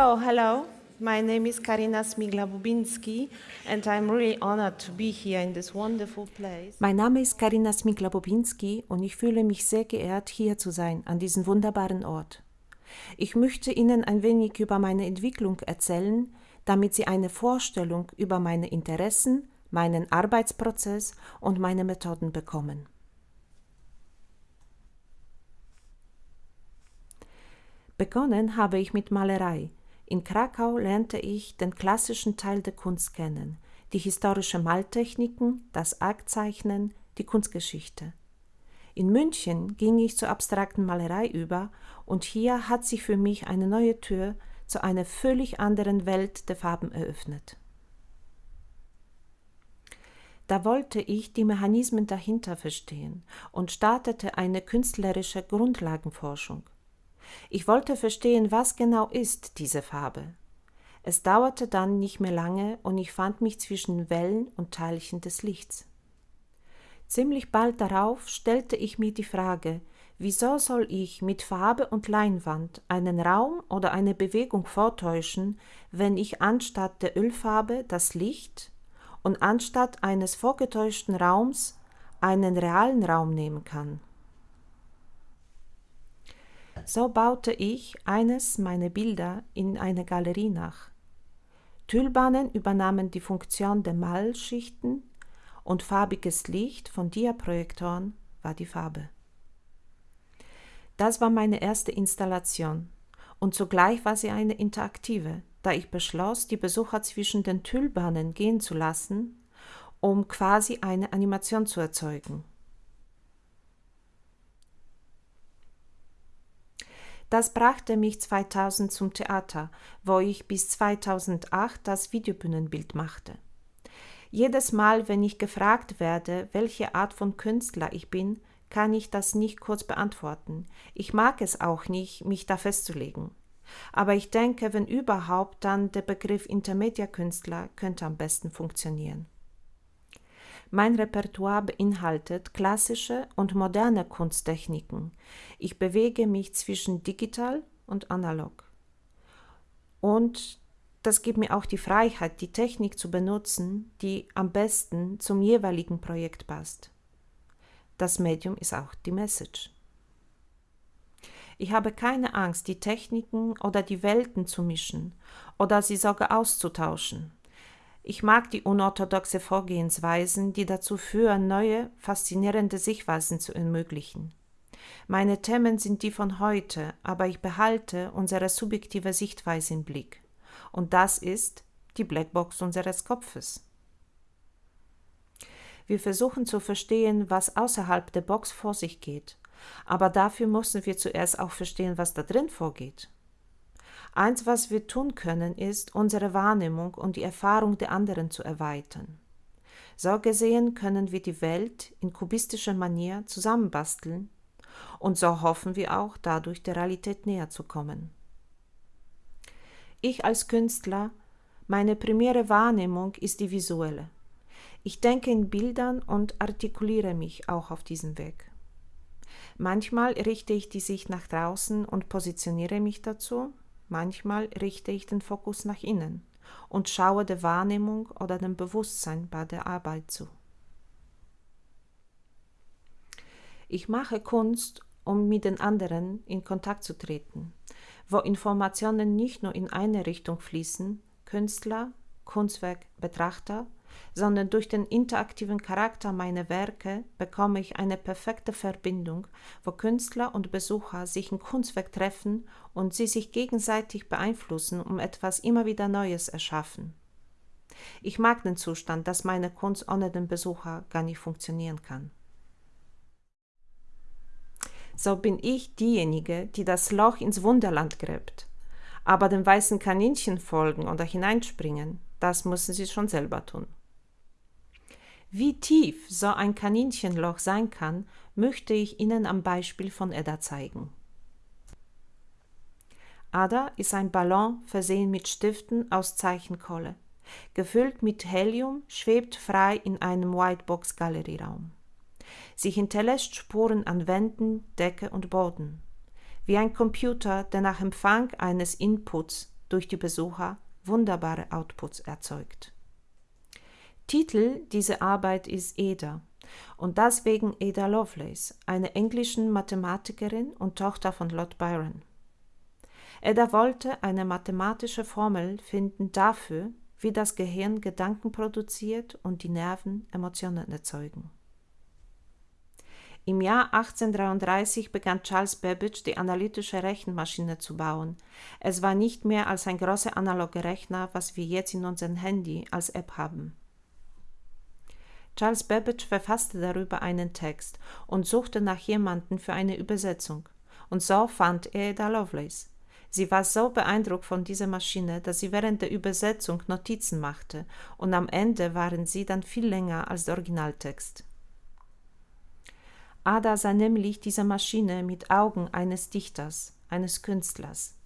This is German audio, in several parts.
So, hello. My name is Karina Smigla-Bubinski and I'm really honored to be here in this wonderful place. Mein Name ist Karina Smigla-Bubinski und ich fühle mich sehr geehrt, hier zu sein, an diesem wunderbaren Ort. Ich möchte Ihnen ein wenig über meine Entwicklung erzählen, damit Sie eine Vorstellung über meine Interessen, meinen Arbeitsprozess und meine Methoden bekommen. Begonnen habe ich mit Malerei. In Krakau lernte ich den klassischen Teil der Kunst kennen, die historische Maltechniken, das Aktzeichnen, die Kunstgeschichte. In München ging ich zur abstrakten Malerei über und hier hat sich für mich eine neue Tür zu einer völlig anderen Welt der Farben eröffnet. Da wollte ich die Mechanismen dahinter verstehen und startete eine künstlerische Grundlagenforschung. Ich wollte verstehen, was genau ist diese Farbe. Es dauerte dann nicht mehr lange und ich fand mich zwischen Wellen und Teilchen des Lichts. Ziemlich bald darauf stellte ich mir die Frage, wieso soll ich mit Farbe und Leinwand einen Raum oder eine Bewegung vortäuschen, wenn ich anstatt der Ölfarbe das Licht und anstatt eines vorgetäuschten Raums einen realen Raum nehmen kann. So baute ich eines meiner Bilder in eine Galerie nach. Tüllbahnen übernahmen die Funktion der Malschichten und farbiges Licht von Diaprojektoren war die Farbe. Das war meine erste Installation und zugleich war sie eine interaktive, da ich beschloss, die Besucher zwischen den Tüllbahnen gehen zu lassen, um quasi eine Animation zu erzeugen. Das brachte mich 2000 zum Theater, wo ich bis 2008 das Videobühnenbild machte. Jedes Mal, wenn ich gefragt werde, welche Art von Künstler ich bin, kann ich das nicht kurz beantworten. Ich mag es auch nicht, mich da festzulegen. Aber ich denke, wenn überhaupt, dann der Begriff Intermedia-Künstler könnte am besten funktionieren. Mein Repertoire beinhaltet klassische und moderne Kunsttechniken. Ich bewege mich zwischen digital und analog. Und das gibt mir auch die Freiheit, die Technik zu benutzen, die am besten zum jeweiligen Projekt passt. Das Medium ist auch die Message. Ich habe keine Angst, die Techniken oder die Welten zu mischen oder sie sogar auszutauschen. Ich mag die unorthodoxe Vorgehensweisen, die dazu führen, neue, faszinierende Sichtweisen zu ermöglichen. Meine Themen sind die von heute, aber ich behalte unsere subjektive Sichtweise im Blick. Und das ist die Blackbox unseres Kopfes. Wir versuchen zu verstehen, was außerhalb der Box vor sich geht, aber dafür müssen wir zuerst auch verstehen, was da drin vorgeht. Eins, was wir tun können, ist, unsere Wahrnehmung und die Erfahrung der anderen zu erweitern. So gesehen können wir die Welt in kubistischer Manier zusammenbasteln und so hoffen wir auch, dadurch der Realität näher zu kommen. Ich als Künstler, meine primäre Wahrnehmung ist die visuelle. Ich denke in Bildern und artikuliere mich auch auf diesem Weg. Manchmal richte ich die Sicht nach draußen und positioniere mich dazu, Manchmal richte ich den Fokus nach innen und schaue der Wahrnehmung oder dem Bewusstsein bei der Arbeit zu. Ich mache Kunst, um mit den anderen in Kontakt zu treten, wo Informationen nicht nur in eine Richtung fließen, Künstler, Kunstwerk, Betrachter, sondern durch den interaktiven Charakter meiner Werke bekomme ich eine perfekte Verbindung, wo Künstler und Besucher sich im Kunstwerk treffen und sie sich gegenseitig beeinflussen, um etwas immer wieder Neues erschaffen. Ich mag den Zustand, dass meine Kunst ohne den Besucher gar nicht funktionieren kann. So bin ich diejenige, die das Loch ins Wunderland gräbt. Aber dem weißen Kaninchen folgen oder hineinspringen, das müssen sie schon selber tun. Wie tief so ein Kaninchenloch sein kann, möchte ich Ihnen am Beispiel von Edda zeigen. Ada ist ein Ballon versehen mit Stiften aus Zeichenkohle. Gefüllt mit Helium schwebt frei in einem Whitebox-Galerieraum. Sie hinterlässt Spuren an Wänden, Decke und Boden. Wie ein Computer, der nach Empfang eines Inputs durch die Besucher wunderbare Outputs erzeugt. Titel dieser Arbeit ist Ada und deswegen Ada Lovelace, eine englische Mathematikerin und Tochter von Lord Byron. Ada wollte eine mathematische Formel finden dafür, wie das Gehirn Gedanken produziert und die Nerven Emotionen erzeugen. Im Jahr 1833 begann Charles Babbage die analytische Rechenmaschine zu bauen. Es war nicht mehr als ein großer analoger Rechner, was wir jetzt in unserem Handy als App haben. Charles Babbage verfasste darüber einen Text und suchte nach jemandem für eine Übersetzung. Und so fand er Ada Lovelace. Sie war so beeindruckt von dieser Maschine, dass sie während der Übersetzung Notizen machte, und am Ende waren sie dann viel länger als der Originaltext. Ada sah nämlich diese Maschine mit Augen eines Dichters, eines Künstlers.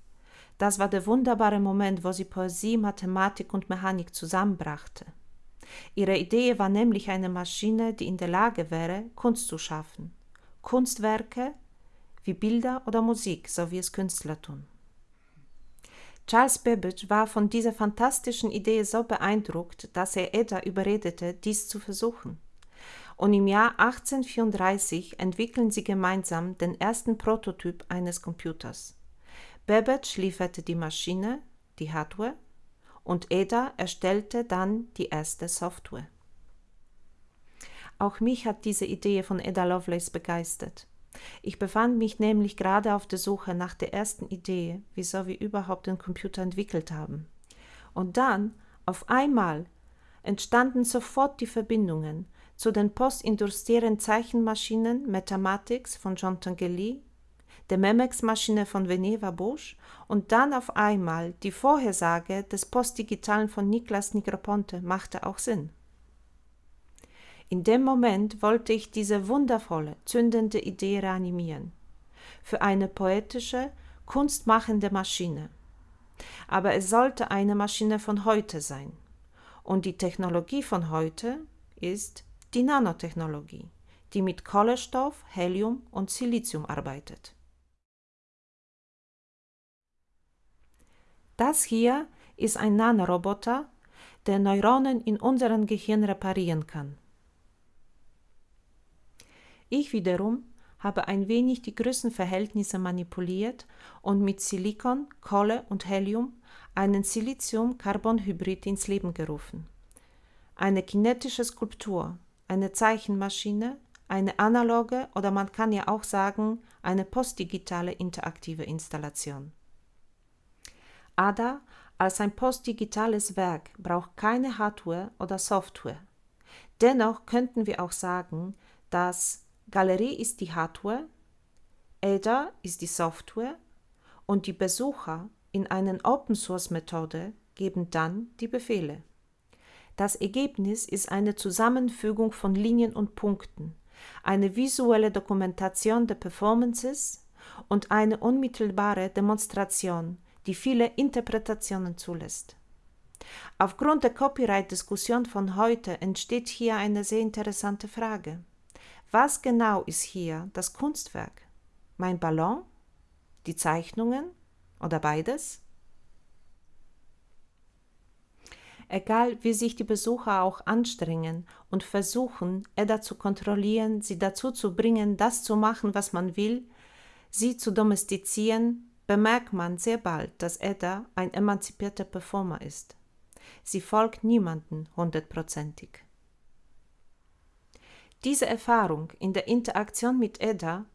Das war der wunderbare Moment, wo sie Poesie, Mathematik und Mechanik zusammenbrachte. Ihre Idee war nämlich eine Maschine, die in der Lage wäre, Kunst zu schaffen. Kunstwerke wie Bilder oder Musik, so wie es Künstler tun. Charles Babbage war von dieser fantastischen Idee so beeindruckt, dass er Ada überredete, dies zu versuchen. Und im Jahr 1834 entwickeln sie gemeinsam den ersten Prototyp eines Computers. Babbage lieferte die Maschine, die Hardware, und Ada erstellte dann die erste Software. Auch mich hat diese Idee von Ada Lovelace begeistert. Ich befand mich nämlich gerade auf der Suche nach der ersten Idee, wieso wir überhaupt den Computer entwickelt haben. Und dann, auf einmal, entstanden sofort die Verbindungen zu den postindustriellen Zeichenmaschinen Mathematics von Jean Tinguely der Memex-Maschine von Veneva Bosch und dann auf einmal die Vorhersage des Postdigitalen von Niklas Nigroponte machte auch Sinn. In dem Moment wollte ich diese wundervolle, zündende Idee reanimieren. Für eine poetische, kunstmachende Maschine. Aber es sollte eine Maschine von heute sein. Und die Technologie von heute ist die Nanotechnologie, die mit Kohlenstoff, Helium und Silizium arbeitet. Das hier ist ein Nanoroboter, der Neuronen in unserem Gehirn reparieren kann. Ich wiederum habe ein wenig die Größenverhältnisse manipuliert und mit Silikon, Kohle und Helium einen Silizium-Carbon-Hybrid ins Leben gerufen. Eine kinetische Skulptur, eine Zeichenmaschine, eine analoge oder man kann ja auch sagen, eine postdigitale interaktive Installation. ADA als ein postdigitales Werk braucht keine Hardware oder Software. Dennoch könnten wir auch sagen, dass Galerie ist die Hardware, ADA ist die Software und die Besucher in einer Open-Source-Methode geben dann die Befehle. Das Ergebnis ist eine Zusammenfügung von Linien und Punkten, eine visuelle Dokumentation der Performances und eine unmittelbare Demonstration die viele Interpretationen zulässt. Aufgrund der Copyright-Diskussion von heute entsteht hier eine sehr interessante Frage. Was genau ist hier das Kunstwerk? Mein Ballon? Die Zeichnungen? Oder beides? Egal wie sich die Besucher auch anstrengen und versuchen, Edda zu kontrollieren, sie dazu zu bringen, das zu machen, was man will, sie zu domestizieren, bemerkt man sehr bald, dass Edda ein emanzipierter Performer ist. Sie folgt niemanden hundertprozentig. Diese Erfahrung in der Interaktion mit Edda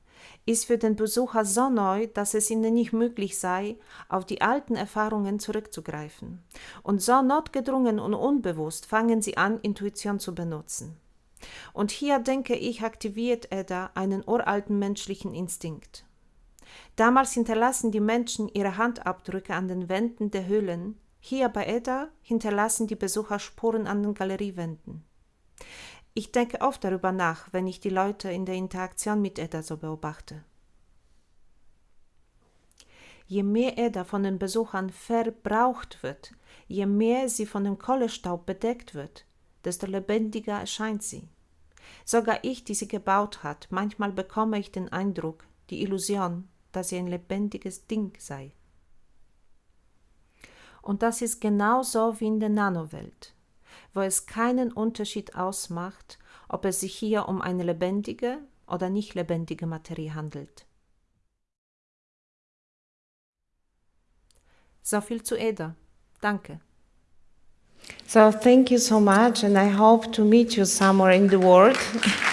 ist für den Besucher so neu, dass es ihnen nicht möglich sei, auf die alten Erfahrungen zurückzugreifen. Und so notgedrungen und unbewusst fangen sie an, Intuition zu benutzen. Und hier denke ich, aktiviert Edda einen uralten menschlichen Instinkt. Damals hinterlassen die Menschen ihre Handabdrücke an den Wänden der Höhlen. Hier bei Edda hinterlassen die Besucher Spuren an den Galeriewänden. Ich denke oft darüber nach, wenn ich die Leute in der Interaktion mit Edda so beobachte. Je mehr Edda von den Besuchern verbraucht wird, je mehr sie von dem Kohlestaub bedeckt wird, desto lebendiger erscheint sie. Sogar ich, die sie gebaut hat, manchmal bekomme ich den Eindruck, die Illusion, dass sie ein lebendiges Ding sei. Und das ist genauso wie in der Nanowelt, wo es keinen Unterschied ausmacht, ob es sich hier um eine lebendige oder nicht lebendige Materie handelt. So viel zu Eda. Danke. So thank you so much, and I hope to meet you somewhere in the world.